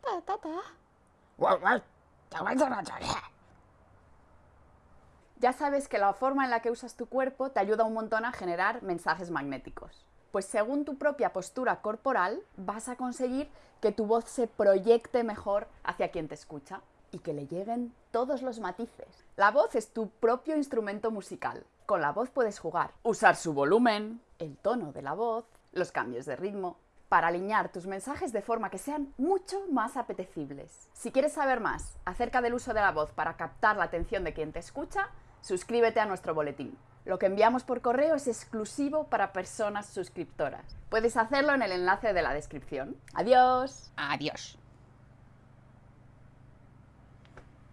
Ta, ta, ta. Ya sabes que la forma en la que usas tu cuerpo te ayuda un montón a generar mensajes magnéticos. Pues según tu propia postura corporal vas a conseguir que tu voz se proyecte mejor hacia quien te escucha y que le lleguen todos los matices. La voz es tu propio instrumento musical. Con la voz puedes jugar, usar su volumen, el tono de la voz, los cambios de ritmo, para alinear tus mensajes de forma que sean mucho más apetecibles. Si quieres saber más acerca del uso de la voz para captar la atención de quien te escucha, suscríbete a nuestro boletín. Lo que enviamos por correo es exclusivo para personas suscriptoras. Puedes hacerlo en el enlace de la descripción. ¡Adiós! Adiós.